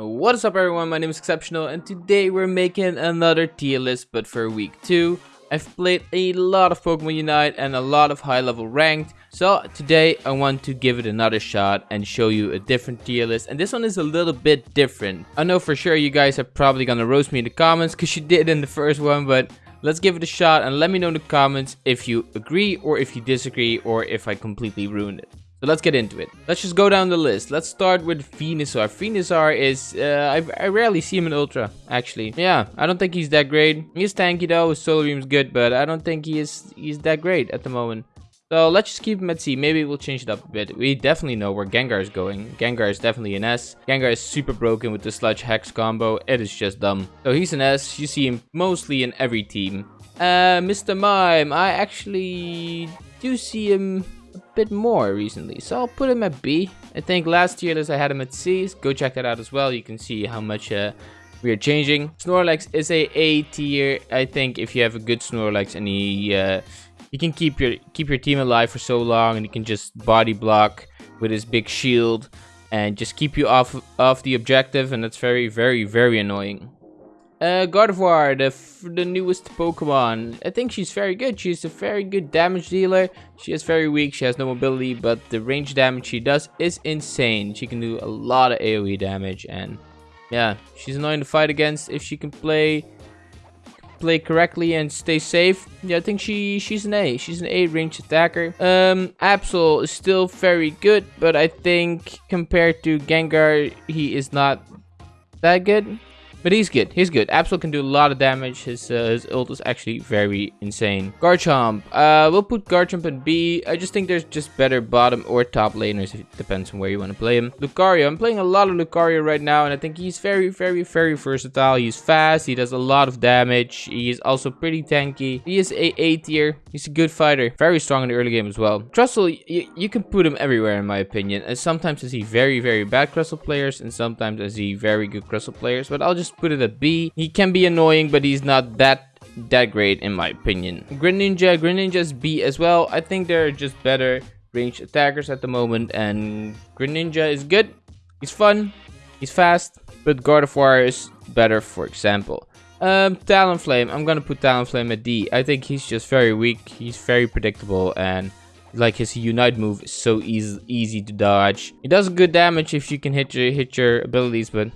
What is up everyone, my name is Exceptional and today we're making another tier list but for week 2. I've played a lot of Pokemon Unite and a lot of high level ranked. So today I want to give it another shot and show you a different tier list. And this one is a little bit different. I know for sure you guys are probably gonna roast me in the comments because you did in the first one. But let's give it a shot and let me know in the comments if you agree or if you disagree or if I completely ruined it. So let's get into it. Let's just go down the list. Let's start with Venusaur. Venusaur is, uh, I, I rarely see him in Ultra, actually. Yeah, I don't think he's that great. He's tanky though, his Solar Beam is good, but I don't think he is he's that great at the moment. So let's just keep him at C. Maybe we'll change it up a bit. We definitely know where Gengar is going. Gengar is definitely an S. Gengar is super broken with the Sludge Hex combo. It is just dumb. So he's an S. You see him mostly in every team. Uh, Mr. Mime. I actually do see him bit more recently. So I'll put him at B. I think last year I had him at C. Go check that out as well. You can see how much uh, we are changing. Snorlax is a A tier. I think if you have a good Snorlax and he uh, he can keep your keep your team alive for so long and he can just body block with his big shield and just keep you off off the objective and that's very very very annoying. Uh, Gardevoir, the, the newest Pokemon. I think she's very good. She's a very good damage dealer. She is very weak. She has no mobility, but the range damage she does is insane. She can do a lot of AoE damage, and yeah, she's annoying to fight against if she can play play correctly and stay safe. Yeah, I think she she's an A. She's an A range attacker. Um, Absol is still very good, but I think compared to Gengar, he is not that good. But he's good. He's good. Absol can do a lot of damage. His uh, his ult is actually very insane. Garchomp. Uh, we'll put Garchomp in B. I just think there's just better bottom or top laners. It depends on where you want to play him. Lucario. I'm playing a lot of Lucario right now. And I think he's very, very, very versatile. He's fast. He does a lot of damage. He is also pretty tanky. He is a A tier. He's a good fighter. Very strong in the early game as well. Crustle, you can put him everywhere in my opinion. And sometimes I see very, very bad Crustle players. And sometimes I see very good Crustle players. But I'll just just put it at B. He can be annoying, but he's not that that great in my opinion. Greninja, Greninja's B as well. I think they're just better ranged attackers at the moment, and Greninja is good. He's fun. He's fast, but Gardevoir is better, for example. Um, Talonflame. I'm gonna put Talonflame at D. I think he's just very weak. He's very predictable, and like his Unite move is so easy easy to dodge. He does good damage if you can hit your hit your abilities, but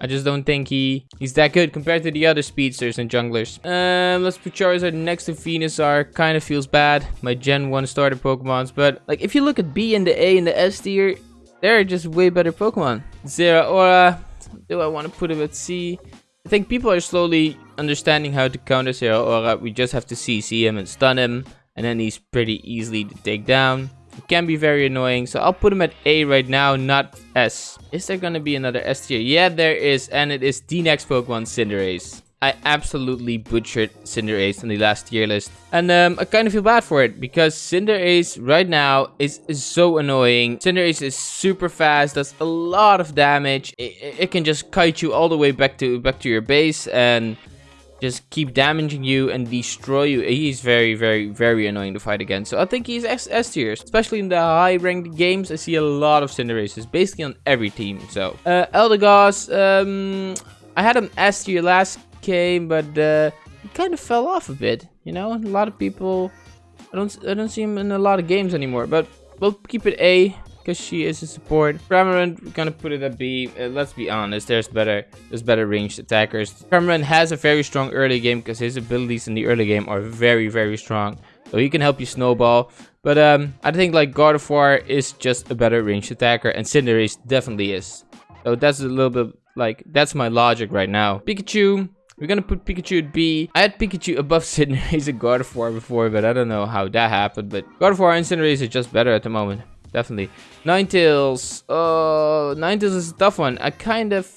I just don't think he he's that good compared to the other speedsters and junglers. Um, let's put Charizard next to Venusaur. Kind of feels bad. My Gen 1 starter Pokemons. But like if you look at B and the A and the S tier, they're just way better Pokemon. Zeraora. Do I want to put him at C? I think people are slowly understanding how to counter Zeraora. We just have to CC him and stun him. And then he's pretty easily to take down. Can be very annoying. So I'll put him at A right now, not S. Is there gonna be another S tier? Yeah, there is. And it is the next Pokemon, Cinderace. I absolutely butchered Cinderace in the last tier list. And um, I kind of feel bad for it because Cinderace right now is, is so annoying. Cinderace is super fast, does a lot of damage. It, it can just kite you all the way back to back to your base and just keep damaging you and destroy you. He's very, very, very annoying to fight against. So I think he's S, S tier. Especially in the high ranked games, I see a lot of Cinderaces. Basically on every team. So, uh, Eldegoss, um, I had him S tier last game, but uh, he kind of fell off a bit. You know, a lot of people, I don't, I don't see him in a lot of games anymore. But we'll keep it A because she is a support. Cramorant, we're gonna put it at B. Uh, let's be honest, there's better there's better ranged attackers. Cramorant has a very strong early game because his abilities in the early game are very, very strong. So he can help you snowball. But um, I think like Gardevoir is just a better ranged attacker and Cinderace definitely is. So that's a little bit like, that's my logic right now. Pikachu, we're gonna put Pikachu at B. I had Pikachu above Cinderace and Gardevoir before, but I don't know how that happened. But Gardevoir and Cinderace are just better at the moment definitely. Ninetales. Oh, uh, Ninetales is a tough one. I kind of...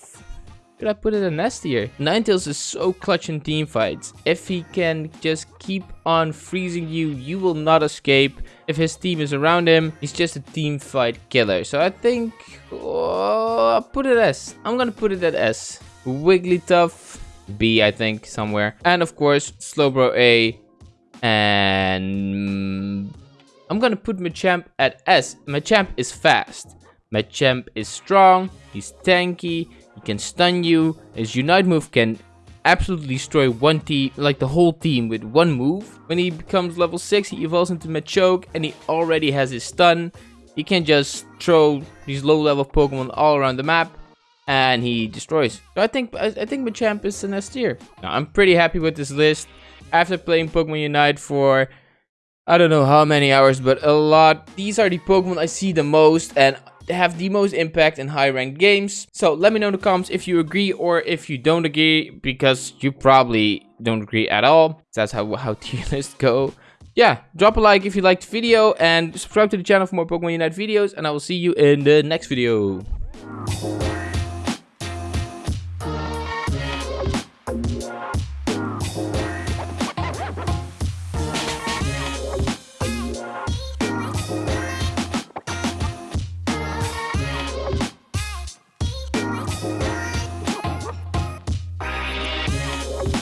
Could I put it in S tier? Ninetales is so clutch in team fights. If he can just keep on freezing you, you will not escape. If his team is around him, he's just a team fight killer. So I think... Oh, I'll put it S. I'm gonna put it at S. Wigglytuff. B, I think, somewhere. And of course, Slowbro A. And mm, I'm gonna put Machamp at S. Machamp is fast. Machamp is strong, he's tanky, he can stun you. His Unite move can absolutely destroy one team, like the whole team with one move. When he becomes level 6, he evolves into Machoke and he already has his stun. He can just throw these low level Pokemon all around the map and he destroys. So I think I, I think Machamp is an S tier. Now, I'm pretty happy with this list. After playing Pokemon Unite for I don't know how many hours, but a lot. These are the Pokemon I see the most and have the most impact in high ranked games. So let me know in the comments if you agree or if you don't agree because you probably don't agree at all. That's how, how tier lists go. Yeah, drop a like if you liked the video and subscribe to the channel for more Pokemon Unite videos and I will see you in the next video.